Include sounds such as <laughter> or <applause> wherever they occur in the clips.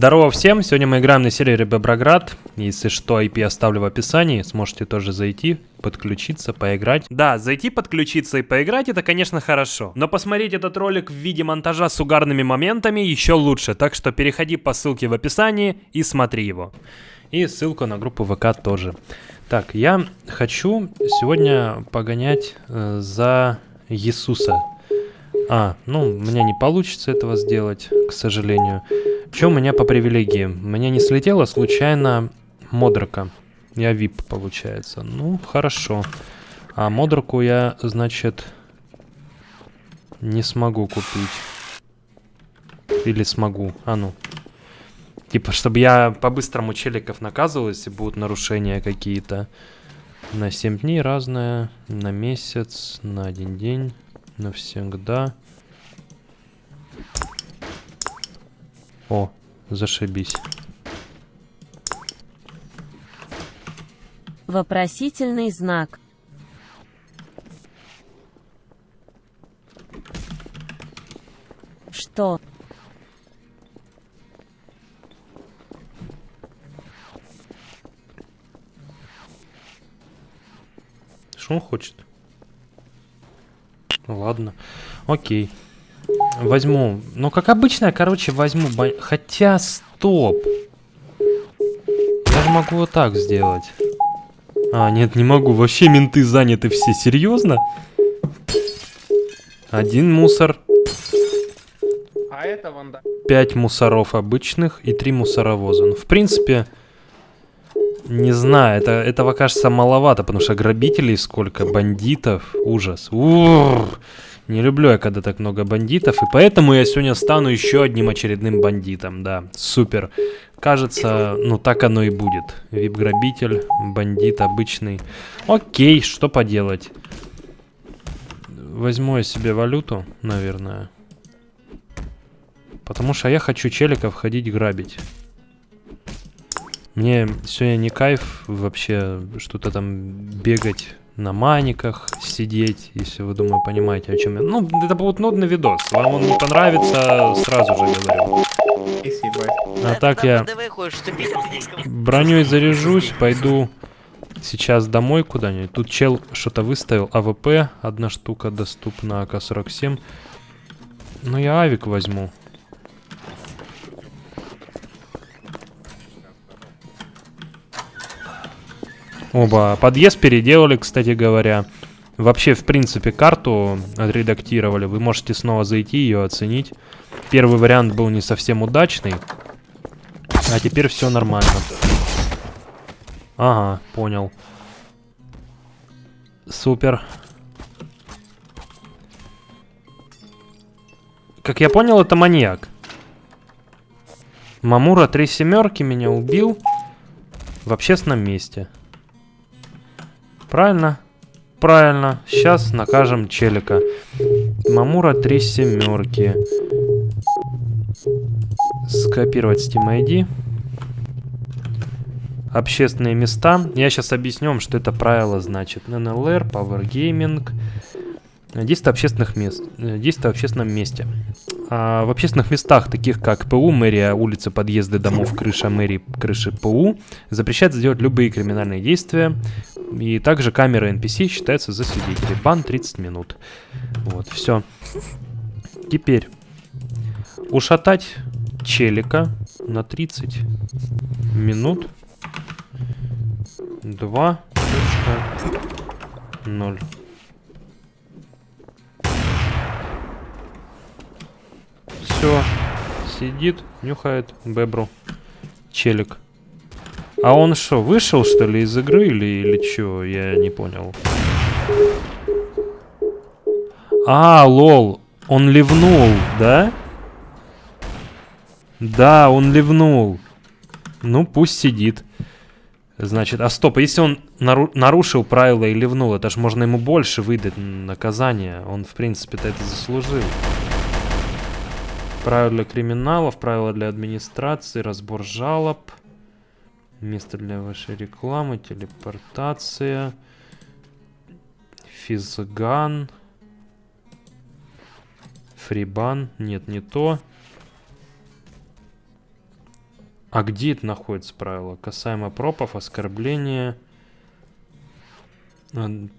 Здорово всем, сегодня мы играем на сервере Беброград. Если что, IP оставлю в описании, сможете тоже зайти, подключиться, поиграть. Да, зайти, подключиться и поиграть это, конечно, хорошо. Но посмотреть этот ролик в виде монтажа с угарными моментами еще лучше, так что переходи по ссылке в описании и смотри его. И ссылку на группу ВК тоже. Так, я хочу сегодня погонять э, за Иисуса. А, ну, у меня не получится этого сделать, к сожалению. Что у меня по привилегиям? Меня не слетела случайно Модрака. Я VIP, получается. Ну, хорошо. А Модраку я, значит, не смогу купить. Или смогу. А ну. Типа, чтобы я по-быстрому челиков наказывал, если будут нарушения какие-то. На 7 дней разное, на месяц, на один день навсегда. О, зашибись. Вопросительный знак. Что? Что он хочет? Ладно. Окей. Возьму. Ну, как обычно, короче, возьму... Бо... Хотя, стоп. Я же могу вот так сделать. А, нет, не могу. Вообще менты заняты все. Серьезно? Один мусор. А это вон, да. Пять мусоров обычных и три мусоровоза. Ну, в принципе... Не знаю, это, этого кажется маловато, потому что грабителей сколько, бандитов, ужас. Ур! Не люблю я, когда так много бандитов, и поэтому я сегодня стану еще одним очередным бандитом, да, супер. Кажется, ну так оно и будет. Вип-грабитель, бандит обычный. Окей, что поделать. Возьму я себе валюту, наверное. Потому что я хочу челиков ходить грабить. Мне сегодня не кайф вообще что-то там бегать на маниках, сидеть, если вы, думаю, понимаете, о чем я. Ну, это будет нудный видос. Вам он не понравится, сразу же говорю. А так я броней заряжусь, пойду сейчас домой куда-нибудь. Тут чел что-то выставил, AWP, одна штука доступна, АК-47. Ну, я авик возьму. Оба. Подъезд переделали, кстати говоря. Вообще, в принципе, карту отредактировали. Вы можете снова зайти ее оценить. Первый вариант был не совсем удачный. А теперь все нормально. Ага, понял. Супер. Как я понял, это маньяк. Мамура три семерки меня убил в общественном месте. Правильно? Правильно. Сейчас накажем челика. Мамура три семерки. Скопировать Steam ID. Общественные места. Я сейчас объясню вам, что это правило значит. NLR, Power Gaming. Действие общественных мест. Действие в общественном месте. А в общественных местах, таких как ПУ, мэрия, улицы, подъезды, домов, крыша мэрии, крыши ПУ, запрещается делать любые криминальные действия. И также камера NPC считается за свидетелей. Бан 30 минут. Вот, все. Теперь ушатать челика на 30 минут. 2.0. Все. Сидит, нюхает бебру. Челик. А он что, вышел, что ли, из игры или, или что? Я не понял. А, лол. Он ливнул, да? Да, он ливнул. Ну, пусть сидит. Значит, а стоп, если он нару нарушил правила и ливнул, это ж можно ему больше выдать наказание. Он, в принципе-то, это заслужил. Правила криминалов, правила для администрации, разбор жалоб. Место для вашей рекламы, телепортация. Физган. Фрибан. Нет, не то. А где это находится правило? Касаемо пропов, оскорбления,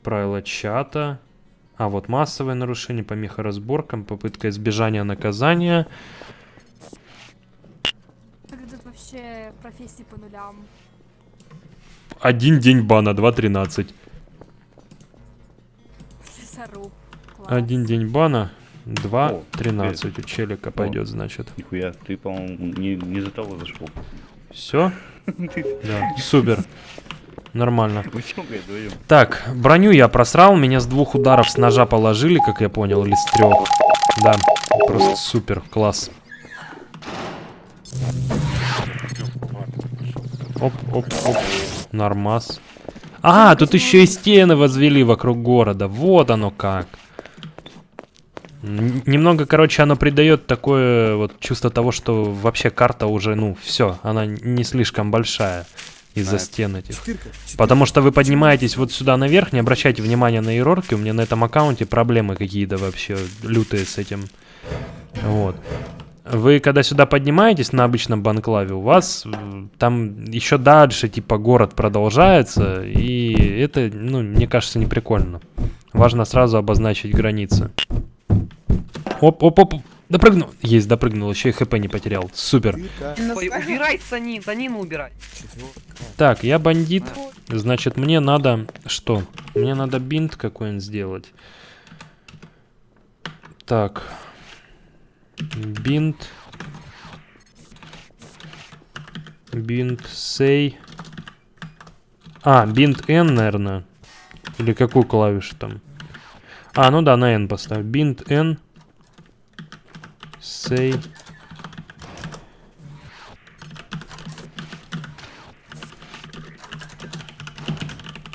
правила чата. А вот массовое нарушение, помеха разборкам, попытка избежания наказания. Так тут вообще профессии по нулям. Один день бана, 2.13. Лесоруб. Класс. Один день бана, О, 2.13 у челика пойдет, значит. Нихуя, ты, по-моему, не, не за того зашел. Все? <laughs> Да, супер. Нормально. <laughs> Так, броню я просрал, меня с двух ударов с ножа положили, как я понял, или с трех. Да, просто супер, класс. Оп, оп, оп. Нормас. А, тут еще и стены возвели вокруг города. Вот оно как. Немного, короче, оно придает такое вот чувство того, что вообще карта уже, ну, все, она не слишком большая из-за стен этих. Потому что вы поднимаетесь вот сюда наверх, не обращайте внимания на иерархию, у меня на этом аккаунте проблемы какие-то вообще лютые с этим. Вот. Вы когда сюда поднимаетесь на обычном банклаве, у вас э, там еще дальше типа город продолжается, и это, ну, мне кажется, не прикольно. Важно сразу обозначить границы. Оп, оп, оп, допрыгнул. Есть, допрыгнул, еще и хп не потерял. Супер. Ой, убирай Санин, Санину убирай. Так, я бандит. Значит, мне надо что? Мне надо бинт какой-нибудь сделать. Так. Бинт. Бинт сей. А, бинт N, наверное. Или какую клавишу там? А, ну да, на N поставь. Бинт N. Сей.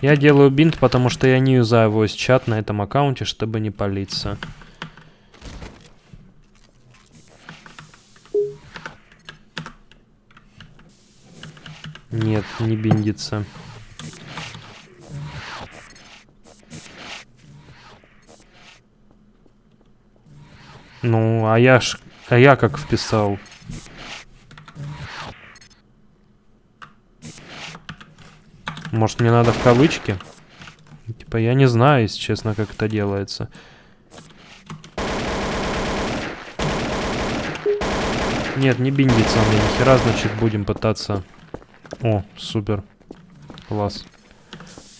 Я делаю бинт, потому что я не юзаю voice чат на этом аккаунте, чтобы не палиться. Нет, не биндится. А я ж... А я как вписал? Может, мне надо в кавычки? Типа, я не знаю, если честно, как это делается. Нет, не биндится мне ни хера, значит, будем пытаться... О, супер. Класс.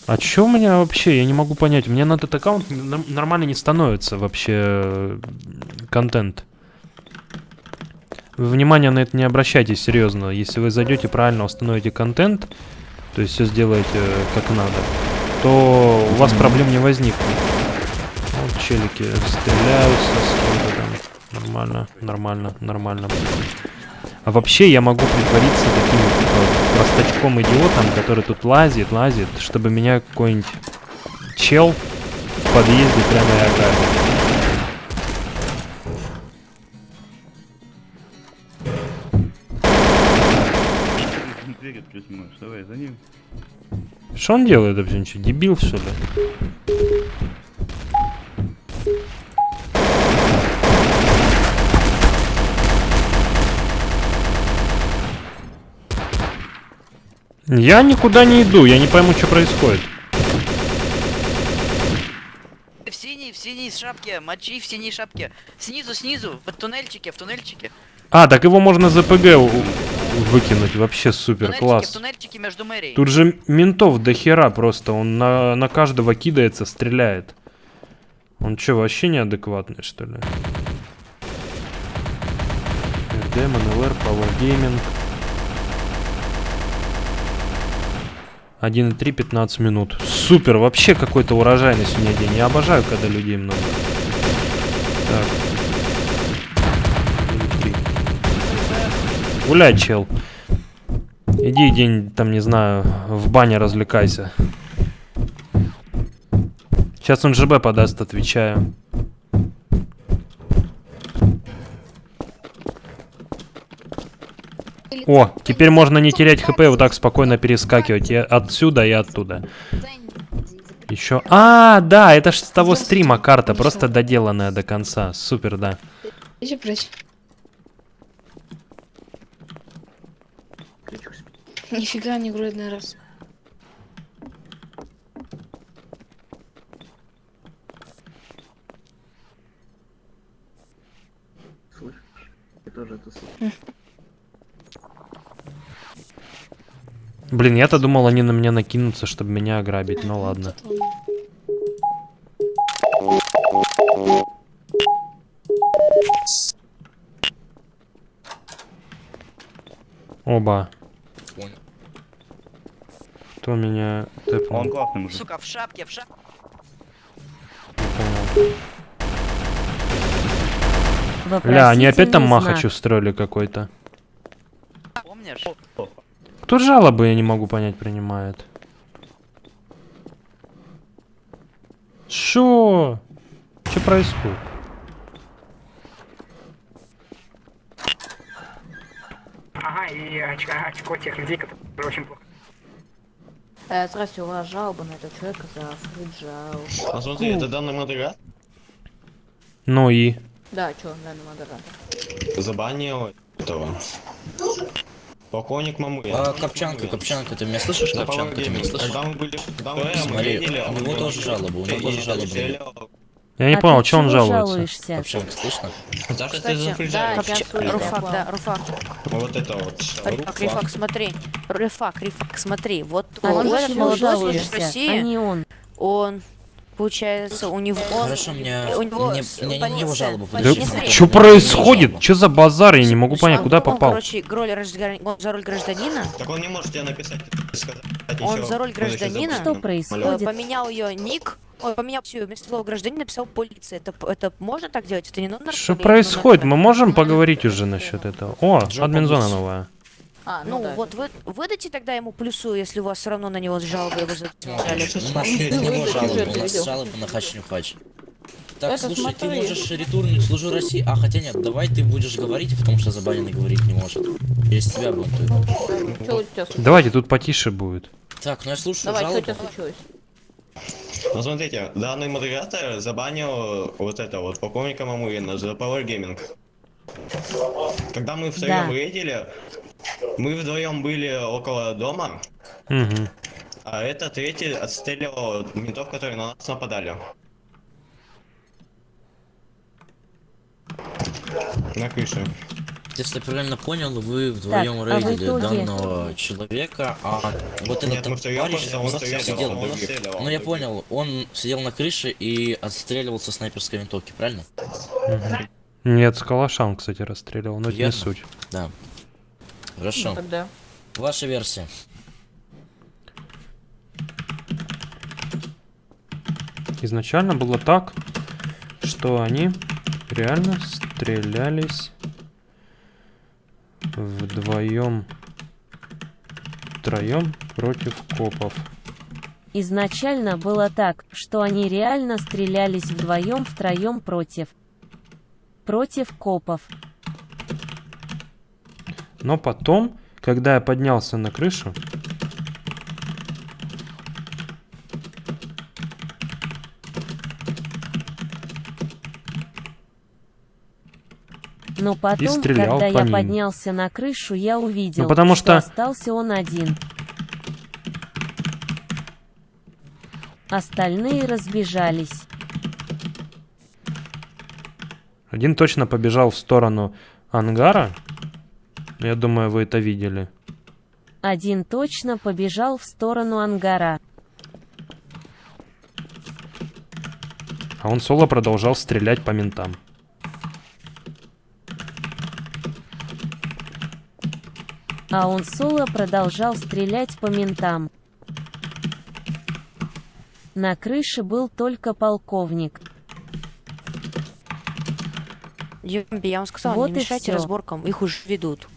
А чё у меня вообще? Я не могу понять. У меня на этот аккаунт нормально не становится вообще контент. Вы внимание на это не обращайте, серьезно. Если вы зайдете правильно установите контент, то есть все сделаете э, как надо, то у вас проблем не возникнет. Вот челики стреляются с кем-то там. Нормально, нормально, нормально. А вообще я могу притвориться таким типа простачком идиотом, который тут лазит, лазит, чтобы меня какой-нибудь чел в подъезде прямо и ограбил. Что он делает вообще? Ничего, дебил что ли? Я никуда не иду, я не пойму, что происходит. В синей, в синей шапке, мочи в синей шапке. Снизу, снизу, в туннельчике, в туннельчике. А, так его можно за ПГ выкинуть, вообще супер, класс. туннельчике между мэрией. Тут же ментов до хера просто, он на, на каждого кидается, стреляет. Он что, вообще неадекватный, что ли? Демон, ЛР, Power Gaming. 1.3, 15 минут. Супер, вообще какой-то урожайный сегодня день. Я обожаю, когда людей много. Так. 1.3. Гуляй, чел. Иди день, там, не знаю, в бане развлекайся. Сейчас он ЖБ подаст, отвечаю. О, теперь можно не терять хп, вот так спокойно перескакивать и отсюда, и оттуда. Еще... А, да, это ж с того стрима карта, просто доделанная до конца. Супер, да. Иди прочь. Нифига не грудный раз. Блин, я-то думал, они на меня накинутся, чтобы меня ограбить. Ну ладно. Оба. Кто меня тэпнул? Он классный мужик. Сука, в шапке, в шапке. Ля, они опять там махач устроили какой-то. Помнишь? Кто жалобы, я не могу понять, принимает. Шо? Что происходит? Ага, и очко, очко тех людей, которые очень плохо. Э, здравствуйте, у вас жалоба на этого человека за фриджал. А смотри, это данный модератор Ну и? Да, чё, данный модератор. забанил этого. Полковник Мамы. А, Копчанка, Копчанка, ты меня слышишь, На Копчанка, ты меня слышишь? Когда мы были, когда мы были, Смотри, у него тоже жалоба, у него тоже жалоба. Я не А понял, что он жалуется. жалуешься? Копчанка, слышно? Потому что ты за да, Руфак, да, Руфак. Вот это вот. Рифак, Рифак, смотри. Рифак, Рифак, смотри. Вот А он, жалуешься, а России, не он. он, он- Да подожди, полиция- смотри, что у меня не его происходит? жалоба. Что за базар? Я не могу понять, Он- куда он, попал. короче, роль граждан- он за роль гражданина, Так он не может тебе написать, сказать Он за роль гражданина? Что происходит? поменял ее ник, ой, поменял все, вместо слова гражданин написал полиция. Это, это можно так делать? Это не нужно? Что происходит? Мы можем поговорить уже насчет этого. О, админзона новая. А, ну, вот вы, выдайте тогда ему плюсу, если у вас все равно на него жалобы его задержали. У нас нет на него жалобы, у нас жалобы на хач-нюхач. Так, слушай, ты можешь ретурнуть служу России. А, хотя нет, давай ты будешь говорить, потому что забаненный говорить не может. Через тебя бунтует. Давайте, тут потише будет. Так, ну я слушаю Давай, что у жалобу. тебя случилось? Ну смотрите, данный модератор забанил вот это вот полковника Мамуина за Power Gaming. Когда мы втроем Да. рейдили, мы вдвоем были около дома, Угу. а это третий отстреливал ментов, которые на нас нападали. На крыше. Если я правильно понял, вы вдвоем а в рейдили данного человека, а вот этот Нет, просто он он стрелял, сидел. он стрелял. Ну я понял, он сидел на крыше и отстреливался снайперской винтовки, правильно? Нет, с калашам, кстати, расстреливал, но это не суть. Да. Хорошо. Тогда. Ваша версия. Изначально было так, что они реально стрелялись вдвоем, втроем против копов. Изначально было так, что они реально стрелялись вдвоем втроем против. Против копов. Но потом, когда я поднялся на крышу, Но потом, когда по я ним. поднялся на крышу, я увидел, Ну, потому что- остался он один. Остальные разбежались. Один точно побежал в сторону ангара. Я думаю, вы это видели. Один точно побежал в сторону ангара. А он соло продолжал стрелять по ментам. А он соло продолжал стрелять по ментам. На крыше был только полковник. Юмби, я вам сказала, Вот не мешайте всё. разборкам, их уже ведут.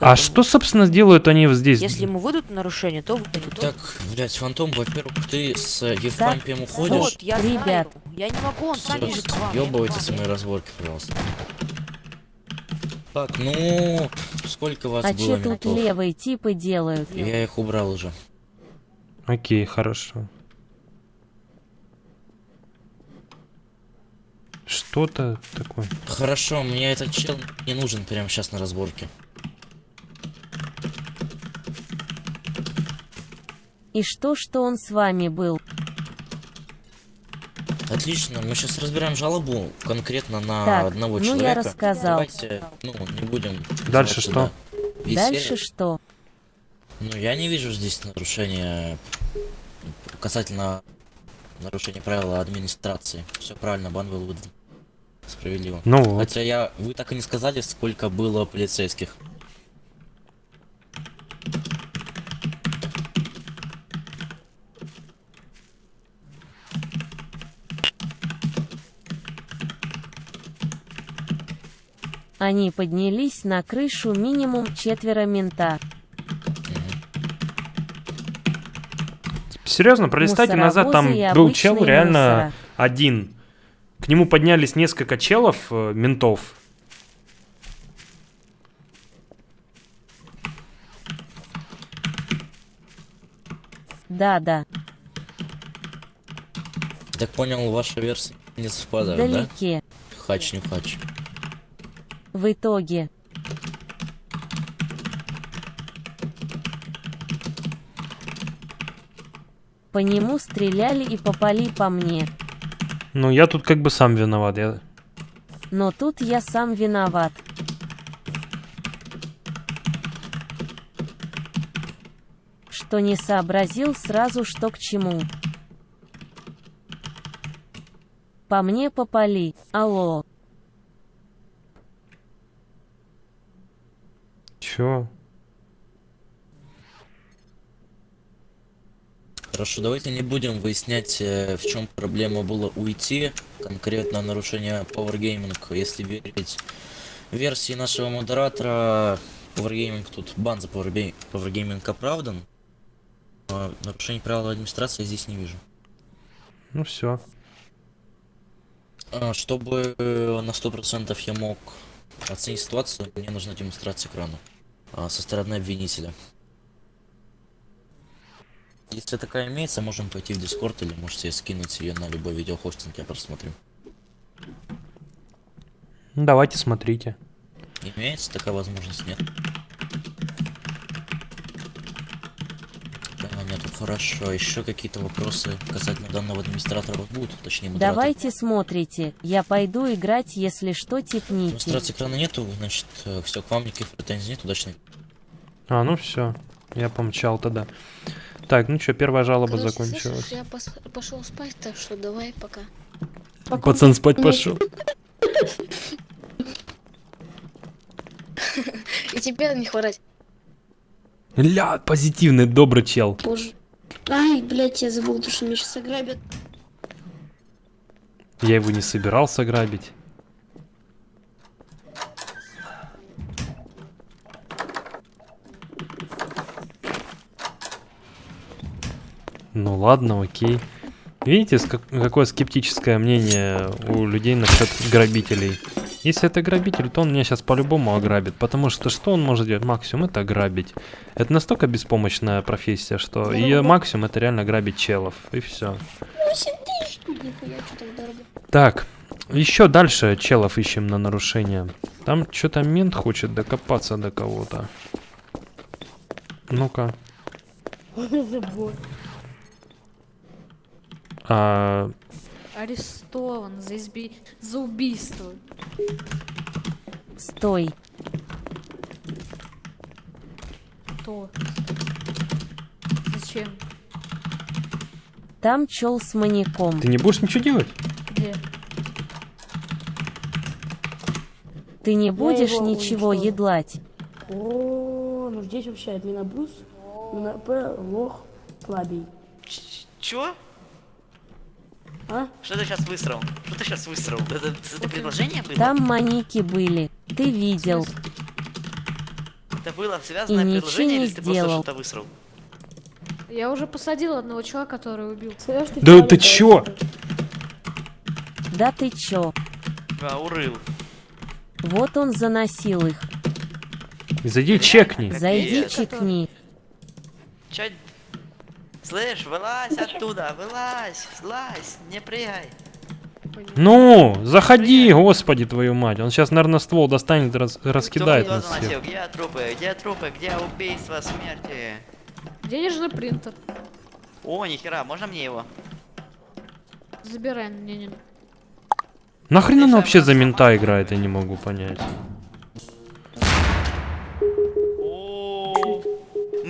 А что, собственно, делают они здесь? Если ему выйдут нарушение, то выйдут. Так, блять, Фантом, во-первых, ты с Евпампием уходишь. Вот, я Ребят. знаю. Я не могу, он сам бежит к вам. я не Ёбывайтесь могу. мои разборки, пожалуйста. Так, ну, сколько вас А было че тут ментов? левые типы делают? Я их убрал уже. Окей, хорошо. Что-то такое. Хорошо, мне этот чел не нужен прямо сейчас на разборке. И что, что он с вами был? Отлично, мы сейчас разбираем жалобу конкретно на Так, одного ну я человека. рассказал. Давайте, ну, не будем... Дальше что? весь Дальше сервер. что? Ну, я не вижу здесь нарушения касательно нарушения правила администрации. Все правильно, бан был выдан. Справедливо. Ну вот. Хотя я... Вы так и не сказали, сколько было полицейских. Они поднялись на крышу минимум четверо мента. Серьезно, пролистайте назад, там Мусоровозы был чел реально мусора. один. К нему поднялись несколько челов, э, ментов. Да-да, Так понял, ваша версия не совпадает, да? вдалеке. Хач не хач. В итоге. По нему стреляли и попали по мне. Ну, я тут как бы сам виноват. Я... Но тут я сам виноват. Что не сообразил сразу, что к чему. По мне попали. Алло. Чё? Хорошо, давайте не будем выяснять, э, в чем проблема было уйти, конкретно нарушение Power Gaming, если верить версии нашего модератора, Power Gaming тут бан за Power, Power Gaming оправдан, а нарушение правил администрации я здесь не вижу. Ну все. А, Чтобы э, на 100% я мог оценить ситуацию, мне нужна демонстрация экрана а, со стороны обвинителя. Если такая имеется, можем пойти в Дискорд или можете скинуть ее на любой видеохостинг, я просмотрю. Ну, давайте смотрите. Имеется такая возможность, нет? Да, нету, хорошо. Еще какие-то вопросы касательно данного администратора будут, точнее модератора? Давайте смотрите. Я пойду играть, если что, типните. Демонстрации экрана нету, значит, все, к вам никаких претензий нет, удачной А, ну все. Я помчал тогда. Так, ну что, первая жалоба Короче, закончилась. слышишь, я пос- пошел спать, так что давай пока. Пацан спать пошел. <laughs> И тебе не хворать. Ля, позитивный, добрый чел. Боже. Ай, блядь, я забыл, что меня сейчас ограбят. Я его не собирался грабить. Ну ладно, окей. Видите, какое скептическое мнение у людей насчет грабителей? Если это грабитель, то он меня сейчас по-любому ограбит. Потому что что он может делать? Максимум это грабить. Это настолько беспомощная профессия, что ее максимум это реально грабить челов. И все. Так, еще дальше челов ищем на нарушение. Там что-то мент хочет докопаться до кого-то. Ну-ка. <laughs> А, Арестован за, изби... за убийство. Стой. Кто? Зачем? Там чел с маньяком. ты не будешь ничего делать? Где? Ты не будешь его ничего уничтожу. едлать. О, ну здесь вообще админа Брус, на П, лох, слабей. Чё? Что ты сейчас высрал? Что ты сейчас высрал? Это, это предложение было? Там маньяки были. Ты видел. Это было связанное И ничего предложение не или ты просто сделал. что-то высрал? Я уже посадил одного чувака, который убил. Да ты чё? Да ты чё? А, урыл. Вот он заносил их. Зайди чекни. Зайди чекни. Чё? Слышь, вылазь оттуда, вылазь, слазь, не прыгай. Ну, заходи, господи твою мать. Он сейчас, наверное, ствол достанет и раз- раскидает нас всех. Где трупы? Где трупы? Где убийства, смерти? Денежный принтер. О, нихера, можно мне его? Забирай, не, не. Нахрена она вообще за мента играет, я не могу понять.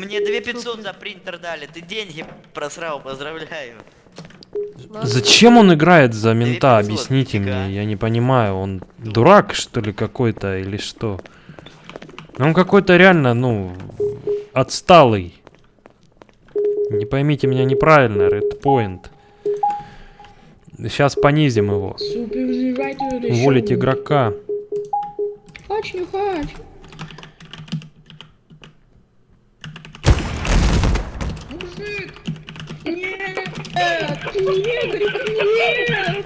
Мне 2500 за принтер дали, ты деньги просрал, поздравляю. Зачем он играет за мента? 2500, Объясните фига. мне, я не понимаю. Он дурак, что ли, какой-то, или что? Он какой-то реально, ну, отсталый. Не поймите меня неправильно, Red Point. Сейчас понизим его. Уволить игрока. Хач, не хач. Мужик! Нет! Нет!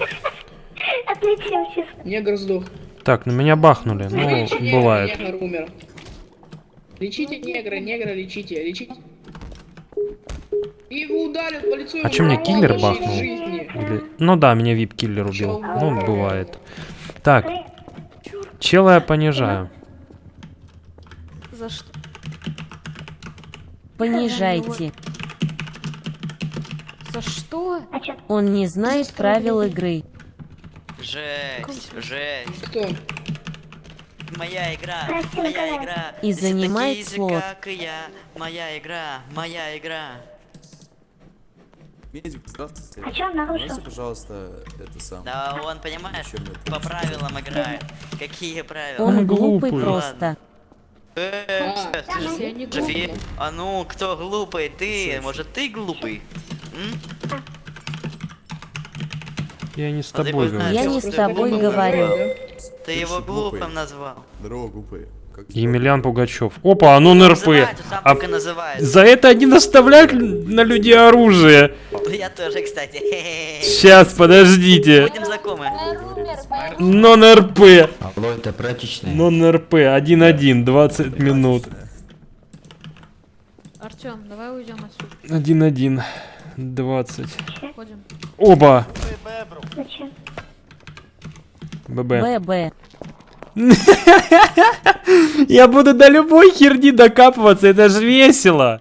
Негр сдох. Так, на меня бахнули. Ну, негра, бывает. Негр умер. Лечите негра, негра лечите, лечите. И его ударят по лицу. А чё мне киллер бахнул? Или- Ну да, меня вип-киллер убил. Ну, бывает. Так. Чела я понижаю. За что? Понижайте. За что? Он не знает правил игры. Жесть, жесть. Кто? Моя игра, моя игра. И Если занимает такие же, слот. как и я. Моя игра, моя игра. Медик, здравствуйте. А чё он нарушил? Можете, пожалуйста, это самое? Да он, понимаешь, по правилам играет. Какие правила? Он глупый просто. Э, А, э, Если я не Софи, глупая. а ну, кто глупый? Ты, может ты глупый? Я не с тобой говорю. Я не с тобой говорю. Ты его глупым назвал. Здорово, глупые. Как Емельян Пугачев. Опа, а ну НРП. Называется, сам А за это они наставляют на людей оружие. Я тоже, кстати. Сейчас, подождите. Будем знакомы. Нон-РП. Алло, это прачечная. Нон-РП. 1-1, 20 минут. Артем, давай уйдем отсюда. 1-1, 20. Ходим. Оба. ББ. ББ. <laughs> Я буду до любой херни докапываться, это же весело.